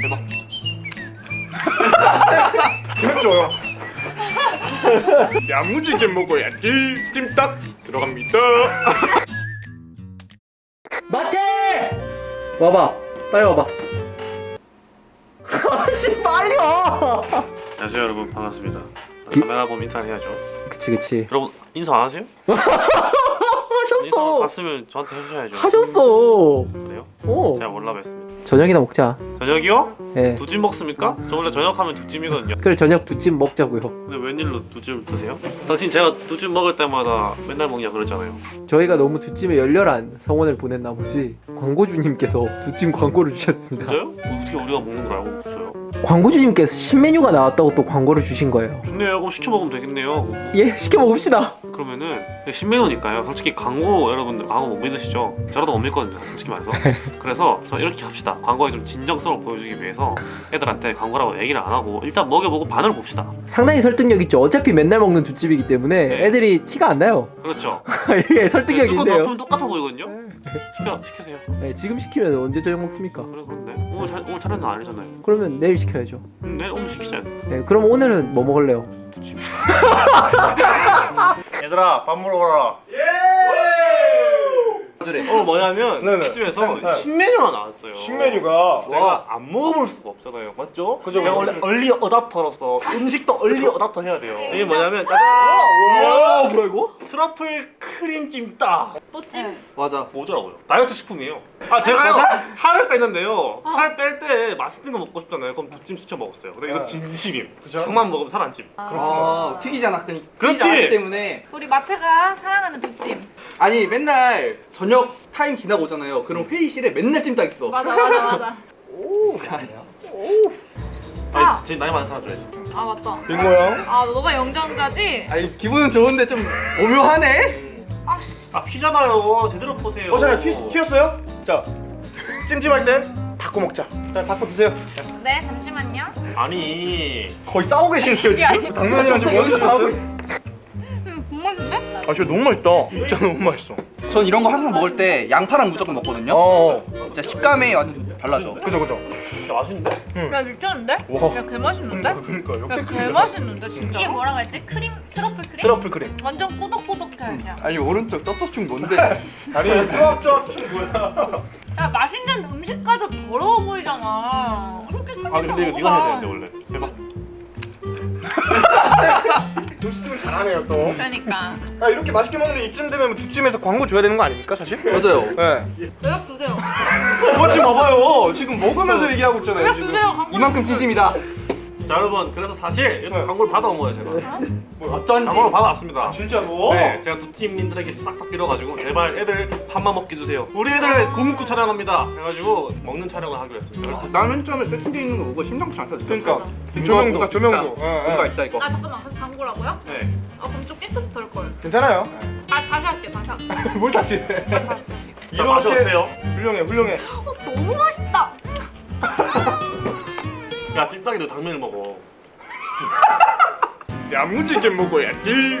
대박. 좋아요. 야무지게 먹어야지. 찜닭 들어갑니다. 마태! 와봐. 빨리 와봐. 아씨 빨리 와. 안녕하세요 여러분. 반갑습니다. 기- 카메라 보면 인사를 해야죠. 그치 그치. 여러분 인사 안 하세요? 인사 하셨어. 갔으면 저한테 해주셔야죠. 하셨어. 그래요? 오 제가 몰라 뵀습니다 저녁이나 먹자. 저녁이요? 예. 두찜 먹습니까? 저 원래 저녁 하면 두 찜이거든요. 그래 저녁 두찜 먹자고요. 근데 웬일로 두찜 드세요? 당신 제가 두찜 먹을 때마다 맨날 먹냐 그러잖아요. 저희가 너무 두 찜에 열렬한 성원을 보낸 나머지? 광고주님께서 두찜 광고를 주셨습니다. 진짜요? 뭐 어떻게 우리가 먹는 걸 알고 있어요? 광고주님께서 신메뉴가 나왔다고 또 광고를 주신 거예요. 좋네요. 그럼 시켜 먹으면 되겠네요. 예 시켜 먹읍시다 그러면은 신메뉴니까요. 솔직히 광고 여러분들 광고 못 믿으시죠? 저라도 못 믿거든요 솔직히 말해서. 그래서 저 이렇게 합시다. 광고에 좀 진정성을 보여주기 위해서 애들한테 광고라고 얘기를 안 하고 일단 먹여보고 반응을 봅시다. 상당히 설득력 있죠. 어차피 맨날 먹는 두 찜이기 때문에 네. 애들이 티가 안 나요. 그렇죠. 예 설득력이 뚜껑 있네요. 덮으면 똑같아 보이거든요? 시켜, 시키세요. 네, 지금 시키면 언제 저녁 먹습니까? 그래 그런데. 오늘, 잘, 오늘 차례는 아니잖아요. 그러면 내일 시켜야죠. 음, 내일 오늘 시키자. 네, 그럼 오늘은 뭐 먹을래요? 두찜 얘들아 밥 먹으러 가라 오늘 뭐냐면 네네. 집에서 네. 신메뉴가 나왔어요. 신메뉴가 제가 안 먹어볼 수가 없잖아요. 맞죠? 그죠, 제가. 원래 얼리 어답터로서 음식도 얼리 어답터 해야 돼요. 이게 뭐냐면 짜잔! 와 뭐야 이거? 트러플 크림 찜닭 또찜? 맞아. 뭐더라고요? 다이어트 식품이에요. 아 제가요. 살을 뺐는데요. 살뺄 때 맛있는 거 먹고 싶잖아요. 그럼 두찜 시켜 먹었어요. 근데 이거 네. 진심임 그죠? 형만 먹으면 살 안 찜. 아. 튀기잖아. 그러니까 그렇지! 튀기지 않기 때문에. 우리 마태가 사랑하는 두찜 아니 맨날 저녁 타임 지나고 오잖아요. 그럼 회의실에 맨날 찜닭 있어. 맞아 맞아 맞아. 오 아니야. 아. 아니 제일 나이 많은 사람 줘야지 아 맞다. 딩모형? 아 너가 영장자지? 아니 기분은 좋은데 좀 오묘하네. 아씨. 아 피잖아요. 제대로 보세요. 어 잠깐 튀, 튀었어요? 자 찜찜할 땐 닫고 먹자. 자 닫고 드세요. 네 잠시만요. 아니. 거의 싸우고 계시네요 지금? 당면이랑 좀음 맛있는데? 아 진짜 너무 맛있다. 진짜 너무 맛있어. 전 이런 거 항상 먹을 때 양파랑 무조건 먹거든요. 어 진짜 식감이 완전 달라져. 그죠 그죠. 진짜 맛있는데? 야 미쳤는데? 와. 야 개맛있는데? 그러니까 야 역대급이다 개맛있는데 진짜? 이게 뭐라고 했지? 크림? 트러플 크림? 트러플 크림. 완전 꼬독꼬독해 그냥. 아니 오른쪽 떡볶이 뭔데? 아니 쪼압쪼압 춤 뭐야. 야 맛있는 음식까지 더러워 보이잖아. 솔직히 아 근데 이거 네가 해야 되는데 원래. 대박 도시집은 잘하네요 또. 그러니까. 아, 이렇게 맛있게 먹는데 이쯤 되면 두찜에서 광고 줘야 되는 거 아닙니까 사실? 맞아요. 네 연락 주세요. 그거 지금 봐봐요. 지금 먹으면서 얘기하고 있잖아요 연락 주세요. 광고 이만큼 진심이다 자 여러분 그래서 사실 이렇게 광고를 받아온 거예요 제가. 어쩐지. 광고를 받아왔습니다. 진짜로? 네, 제가 두 팀님들에게 싹 다 빌어가지고 제발 애들 밥만 먹게 주세요. 우리 애들 굶고 촬영합니다. 해가지고 먹는 촬영을 하기로 했습니다. 그래서 나맨 처음에 세팅되어 있는 거 보고 심상치 않다 그러니까. 뭔가- 조명도 조명도. 예. 뭔가 있다 이거. 아 잠깐만. 그래서 광고라고요? 네, 아 그럼 좀 깨끗이 덜걸. 괜찮아요. 아 다시 할게 다시 할게. 뭘 다시 해? 다시 다시 마셔보세요. 훌륭해 훌륭해. 어, 너무 맛있다 야 찜닭이도 당면을 먹어. 야무지게 먹어야지.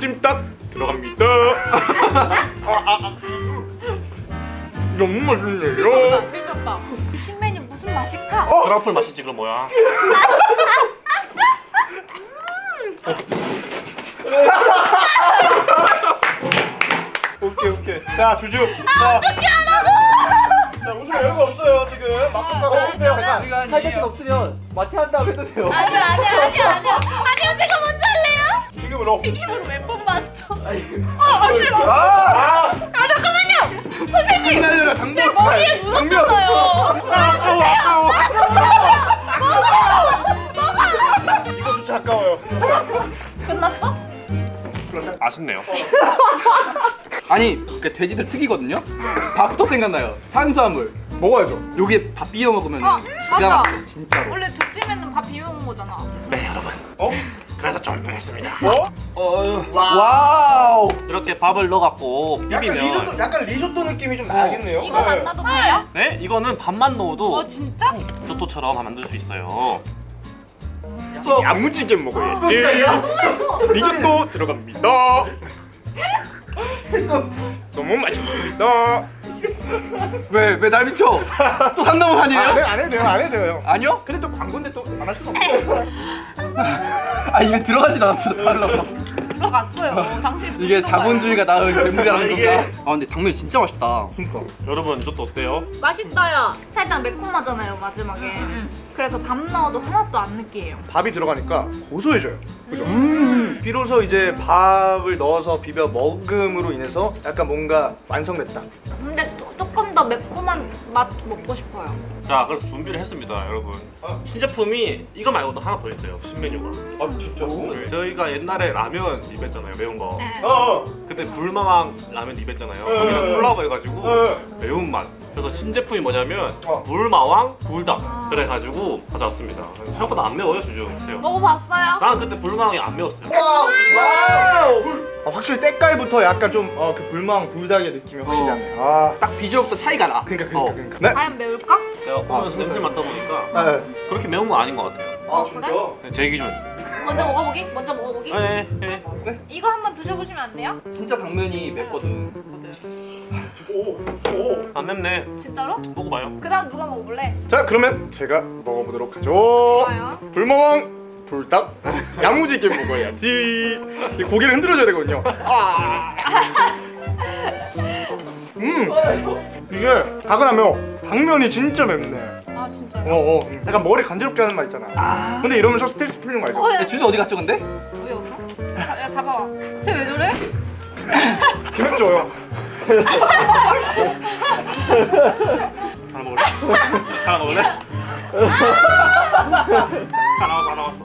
찜닭 들어갑니다. 아, 아, 아. 너무 맛있네요 틀렸다. 신메뉴 무슨 맛일까? 트러플 맛이지 그럼 뭐야? 오케이 오케이. 자 주주. 자. 어떻게 하라고 자 웃을 여유가 없어요 지금. 막국가가 아, 실패요. 그러면- 할 자신 없으면 마티 한다고 해도 돼요. 아니요 아니요 아니요 아니요. 아니요 제가 먼저 할래요? 지금으로 힘으로 웹폰 마스터 아, 아 잠깐만요. 선생님. 날려라 당근 머리에 묻었잖아요 아까워 아까워 이거조차 아까워요. 끝났어? 아쉽네요. 아니 그 돼지들 특이거든요? 밥도 생각나요. 탄수화물. 먹어야죠. 요게 밥 비벼 먹으면 아, 기가. 막혀 진짜로. 원래 두찜에는 밥 비벼 먹는 거잖아. 네 여러분. 어? 그래서 준비했습니다. 어? 어, 와우. 이렇게 밥을 넣어갖고 약간 리조또 비비면 약간 리조또 느낌이 좀 나겠네요. 이거 안 놔도 돼요? 네? 이거는 밥만 넣어도 어 진짜? 리조또처럼 만들 수 있어요. 야무지게 먹어야지 리조또 들어갑니다 너무 맛있습니다 왜 왜 날 미쳐? 또 산다고 아, 산이에요? 네, 안 해도 돼요, 안 해도 돼요. 아니요? 근데 또 광고인데 또 안 할 수가 없어. 아 이게 들어가지도 않았어. 달라고. 들어갔어요. 당신 이게 자본주의가 낳은 아, 이게- 건가? 아 근데 당면이 진짜 맛있다. 그러니까. 여러분 이것도 어때요? 맛있어요. 살짝 매콤하잖아요 마지막에. 그래서 밥 넣어도 하나도 안 느끼해요. 밥이 들어가니까 고소해져요. 그죠? 음. 비로소 이제 밥을 넣어서 비벼 먹음으로 인해서 약간 뭔가 완성됐다. 근데 또- 조금 더 매콤한 맛 먹고 싶어요. 자 그래서 준비를 했습니다 여러분 어, 신제품이 이거 말고도 하나 더 있어요 신메뉴가 아 진짜? 네, 저희가 옛날에 라면 입했잖아요 매운 거 네. 어. 그때 불마왕 라면 입했잖아요 네. 거기랑 콜라보 해가지고 네. 매운맛 그래서 신제품이 뭐냐면 어. 불마왕 불닭 아. 그래가지고 가져왔습니다 생각보다 안 매워요 주주 보세요 먹어봤어요? 나는 그때 불마왕이 안 매웠어요 와우. 아, 확실히 때깔부터 약간 좀어그 불마왕 불닭의 느낌이 확실히 어. 나네. 아. 딱 비주얼부터 차이가 나. 그러니까 그러니까 어. 그러니까. 네. 과연 매울까? 제가 오면서 냄새 맡다 보니까 네. 그렇게 매운 건 아닌 것 같아요 아 진짜? 네, 제 기준 먼저 먹어보기? 먼저 먹어보기? 네, 네. 이거 한번 드셔보시면 안 돼요? 진짜 당면이 맵거든. 오. 오. 안 맵네 진짜로? 먹어봐요 그 다음 누가 먹어볼래? 자 그러면 제가 먹어보도록 하죠. 좋아요. 불마왕 불닭 야무지게 먹어야지. 이 고개를 흔들어줘야 되거든요. 아. 음. 이게 닭은 안 매워. 당면이 진짜 맵네. 아 진짜요? 어, 어. 약간 머리 간지럽게 하는 말 있잖아. 근데 이러면서 스트레스 풀리는 거 알죠? 어, 야, 야, 주주 어디 갔죠 근데? 왜 없어? 자, 야 잡아봐. 쟤왜 저래? 기맥줘요. 하나 먹을래? 하나 먹을래? 다 나왔어 다 나왔어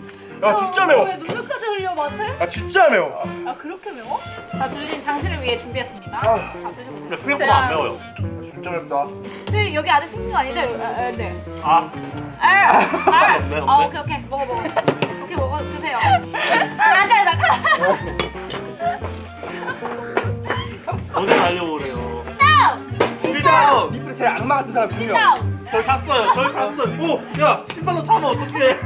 야 진짜 매워. 왜 눈물까지 흘려 마트? 아 진짜 매워. 아 그렇게 매워? 자 주진 당신을 위해 준비했습니다. 아. 다 드셔보세요. 생각보다 안 매워요 맵다. 근데 여기 아직 식는 거 아니죠? 아, 아, 네. 아 아, 아, 없네, 없네. 아, 오케이 오케이 먹어 먹어. 오케이 먹어 드세요. 앉아 나가. 어디 가려고 그래요 진짜. 리플 제일 악마 같은 사람 두 명. 절 찼어요 절 찼어요 오 야 신발로 차면 어떡해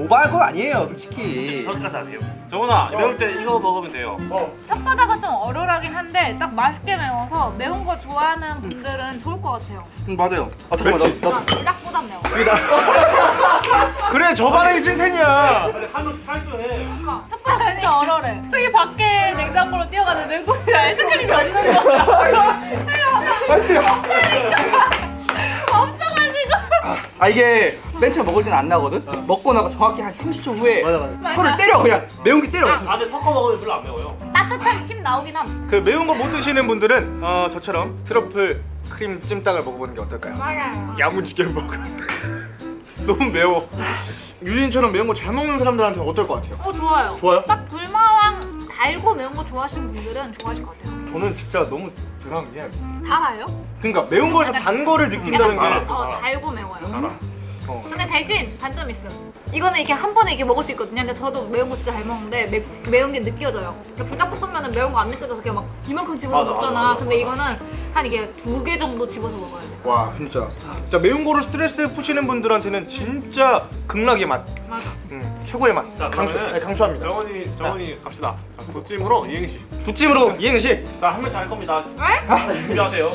오버할 건 아니에요 솔직히. 안 해요 정훈아 매울 때 이거 먹으면 돼요 어. 혓바닥은 좀 얼얼하긴 한데 딱 맛있게 매워서 매운 거 좋아하는 분들은 좋을 것 같아요. 음, 맞아요. 아 잠깐만? 나, 나 아, 불닭보다 매워. 그래 저반에 찐텐이야. 빨리 한명씩 탈주해 혓바닥 진짜 얼얼해. 저기 밖에 냉장고로 뛰어가는 냉국이랑 아이스크림이 없는 거. 맛있대요. 엄청 맛있어. 아 이게 맨 처음 먹을 때는 안 나거든. 먹고 나서 정확히 한 30초 후에 맞아 맞아. 혀를 때려 그냥 매운 게 때려. 안에 섞어 먹으면 별로 안 매워요 따뜻한 침 나오긴 함. 그 매운 거 못 드시는 분들은 어 저처럼 트러플 크림 찜닭을 먹어보는 게 어떨까요? 맞아요. 야무지게 먹어. 너무 매워. 유진처럼 매운 거 잘 먹는 사람들한테 어떨 것 같아요? 어 좋아요. 좋아요? 딱 불마왕 달고 매운 거 좋아하시는 분들은 좋아하실 것 같아요. 저는 진짜 너무 드라운 게 달아요? 그러니까 매운 거에서 단 거를 느낀다는 게 어, 달고 매워요. 알아 어. 근데 대신 단점 있음. 이거는 이렇게 한 번에 이렇게 먹을 수 있거든요. 근데 저도 매운 거 진짜 잘 먹는데 매, 매운 게 느껴져요. 불닭볶음면은 매운 거 안 느껴져서 그냥 막 이만큼 집어서 맞아, 먹잖아. 맞아, 맞아, 근데 맞아. 이거는 한 이게 두 개 정도 집어서 먹어야 돼. 와 진짜 진짜 매운 거로 스트레스 푸시는 분들한테는 진짜 극락의 맛. 맞아. 음, 최고의 맛. 자 강추. 네, 강추합니다. 정원이 정원이 갑시다 자, 도찜으로 이행시 두찜으로 이행시. 자한 명씩 할 겁니다 왜? 준비하세요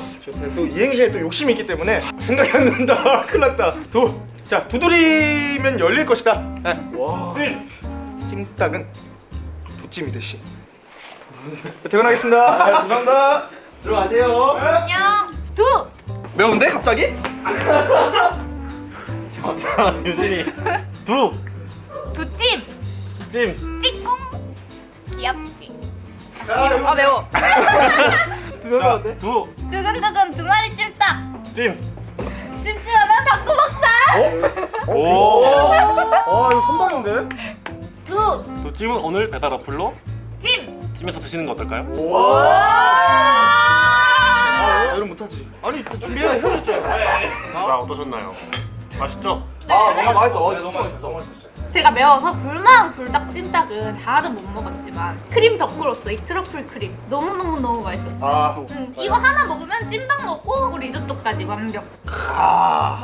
또 이행시에 또 욕심이 있기 때문에 생각이 안 난다. 큰일 났다. 두. 자 두드리면 열릴 것이다. 네. 와. 찜 찜닭은 두찜이듯이. 퇴근하겠습니다. 네, 감사합니다. 들어가세요. 안녕. 두. 매운데 갑자기? 자 유진이 두찜. 두찜 찌꿍. 귀엽지. 아, 야, 싫어. 아 매워. 자, 두, 두근두근 두 마리 찜닭. 찜. 찜찜하면 닭고 먹 자. 오. 아 이거 선방인데? 두. 두 찜은 오늘 배달 어플로 찜. 찜에서 드시는 거 어떨까요? 아 이런 못하지. 아니 준비해 헤어졌죠. 자 어떠셨나요? 맛있죠? 아 너무 맛있어. 어, 네, 진짜 너무 맛있어. 제가 매워서 불망 불닭 찜닭은 잘은 못 먹었지만 크림 덕후로서 이 트러플 크림 너무너무너무 맛있었어요. 아, 음, 이거 하나 먹으면 찜닭 먹고 리조또까지 완벽.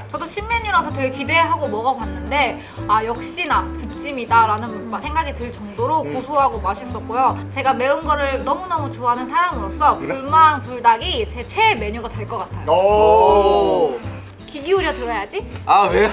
저도 신메뉴라서 되게 기대하고 먹어봤는데 아 역시나 부찜이다 라는 생각이 들 정도로 고소하고 맛있었고요. 제가 매운 거를 너무너무 좋아하는 사람으로서 불망 불닭이 제 최애 메뉴가 될 것 같아요. 오. 귀 기울여 들어야지. 아 왜?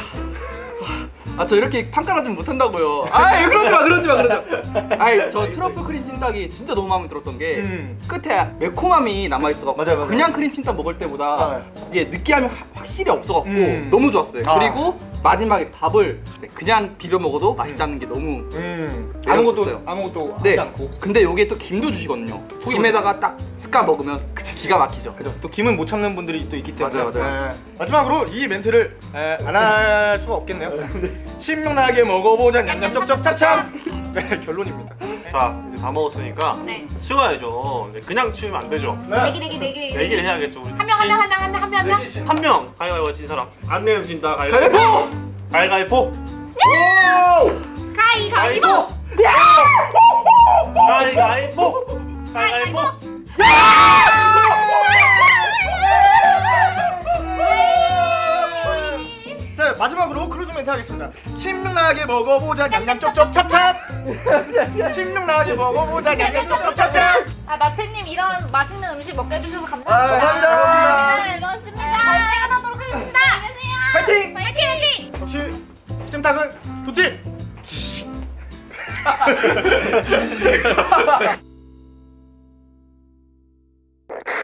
아 저 이렇게 판가라지 못한다고요. 아 그러지 마 그러지 마 그러지 마. 아이 저 트러플 크림 찜닭이 진짜 너무 마음에 들었던 게 음. 끝에 매콤함이 남아 있어갖고 맞아요, 맞아요. 그냥 크림 찜닭 먹을 때보다 아. 이게 느끼함이 확- 확실히 없어갖고 음. 너무 좋았어요. 아. 그리고 마지막에 밥을 네, 그냥 비벼 먹어도 맛있다는 게 너무 음. 아무것도. 아무것도 네. 하지 않고. 근데 여기에 또 김도 주시거든요. 김에다가 딱 습가 먹으면 기가 막히죠. 그죠. 또 김은 못 참는 분들이 또 있기 때문에. 맞아요, 맞아요. 예. 마지막으로 이 멘트를 안 할 수가 없겠네요. 신명나게 먹어보자 냠냠 쩝쩝 찹찹. 네, 결론입니다. 자 이제 다 먹었으니까 네. 치워야죠. 이제 그냥 치우면 안 되죠. 내기 내기 내기 얘기를 해야겠죠. 우리 한명 한 명 한 명 한 명 한 명 한 명. 내기 신. 한명 가위바위보 진 사람 안 내면 진다 가위바위보 가위바위보 가위바위보. 가위바위보 가위바위보 자 마지막으로 클로징 멘트 하겠습니다. 신명나게 먹어보자 냠냠 쩝쩝 찹찹. 신명나게 먹어보자 냠냠 쩝쩝 찹찹. 아 나태님 이런 맛있는 음식 먹게 해주셔서 아, 감사합니다. 감사합니다. 네, 고맙습니다. 저희 퇴근하도록 하겠습니다. 안녕하세요. 파이팅! 파이팅 파이팅. 역시 찜닭은 좋지.